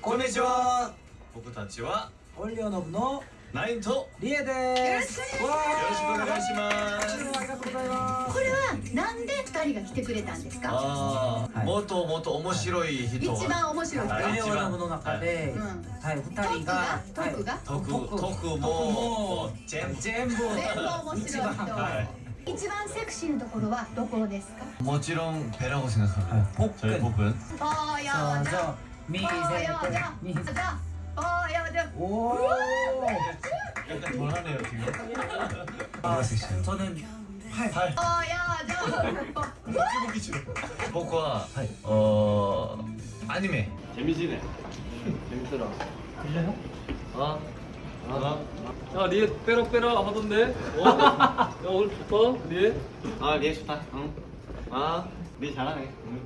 こんにちは。僕たちはオリオノブのナインとリエです。よろしくお願いします。ありがとうございます。これはなんで二人が来てくれたんですか？ああ、もっともっと面白い人、は。い、一番面白いオリオノブの中ではい、二、はい、人が？トクが？トクトクも全部全部面白い人。一番セクシーなところはどこですか？もちろんペラゴシのさ、はい、ポップああやわな 미세대 미세 보여줘 오 약간 전하네요 지금 아 저는 팔 보여줘 기침僕は어 아니메 재미지네 재밌더라 들려요? 어? 어? 야 리에 빼라빼라 하던데? 어? 야 오늘 좋다 리에? 아 리에 좋다 응? 아리 잘하네 응.